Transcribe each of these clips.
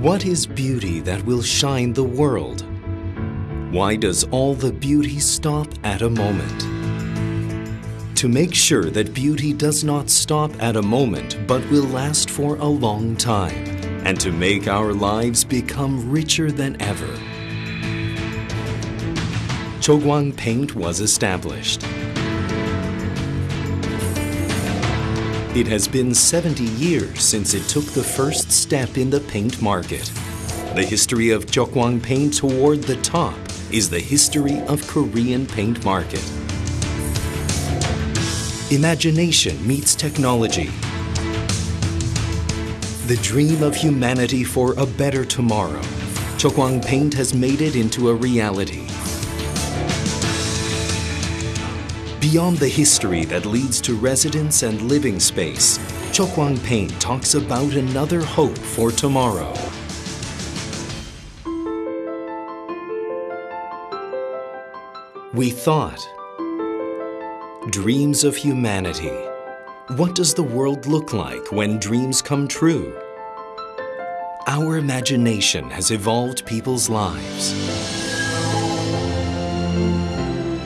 What is beauty that will shine the world? Why does all the beauty stop at a moment? To make sure that beauty does not stop at a moment but will last for a long time, and to make our lives become richer than ever. Chokwang Paint was established. It has been 70 years since it took the first step in the paint market. The history of Chokwang Paint toward the top is the history of Korean paint market. Imagination meets technology. The dream of humanity for a better tomorrow. Chokwang Paint has made it into a reality. Beyond the history that leads to residence and living space, Chokwang Paint talks about another hope for tomorrow. We thought. Dreams of humanity. What does the world look like when dreams come true? Our imagination has evolved people's lives.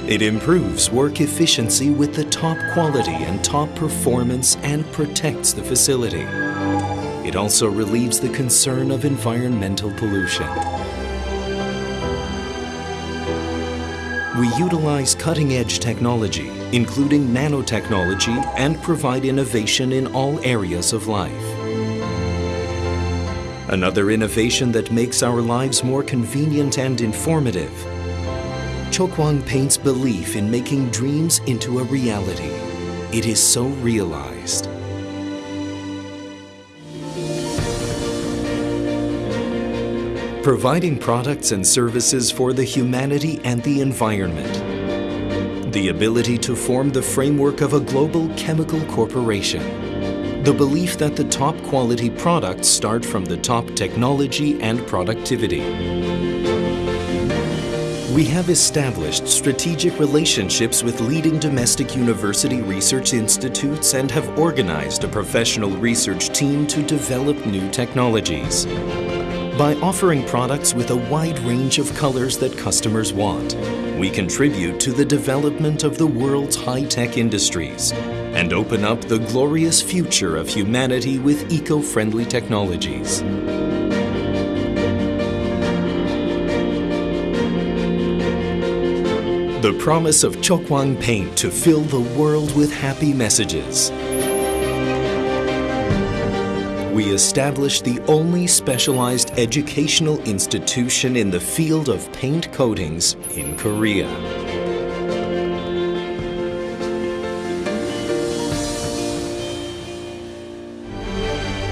It improves work efficiency with the top quality and top performance and protects the facility. It also relieves the concern of environmental pollution. We utilize cutting-edge technology, including nanotechnology, and provide innovation in all areas of life. Another innovation that makes our lives more convenient and informative Chokwang Paint's belief in making dreams into a reality. It is so realized. Providing products and services for the humanity and the environment. The ability to form the framework of a global chemical corporation. The belief that the top quality products start from the top technology and productivity. We have established strategic relationships with leading domestic university research institutes and have organized a professional research team to develop new technologies. By offering products with a wide range of colors that customers want, we contribute to the development of the world's high-tech industries and open up the glorious future of humanity with eco-friendly technologies. Promise of Chokwang Paint to fill the world with happy messages. We established the only specialized educational institution in the field of paint coatings in Korea.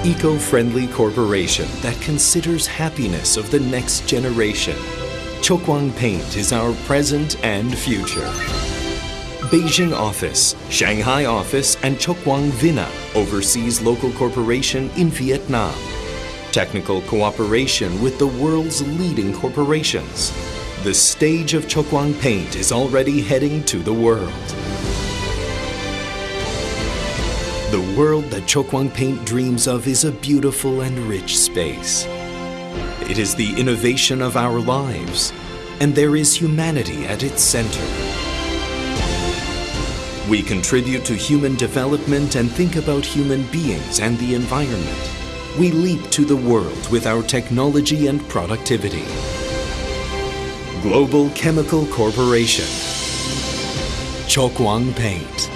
Eco-friendly corporation that considers happiness of the next generation. Chokwang Paint is our present and future. Beijing office, Shanghai office, and Chokwang Vina oversees local corporation in Vietnam. Technical cooperation with the world's leading corporations. The stage of Chokwang Paint is already heading to the world. The world that Chokwang Paint dreams of is a beautiful and rich space. It is the innovation of our lives, and there is humanity at its center. We contribute to human development and think about human beings and the environment. We leap to the world with our technology and productivity. Global Chemical Corporation. Chokwang Paint.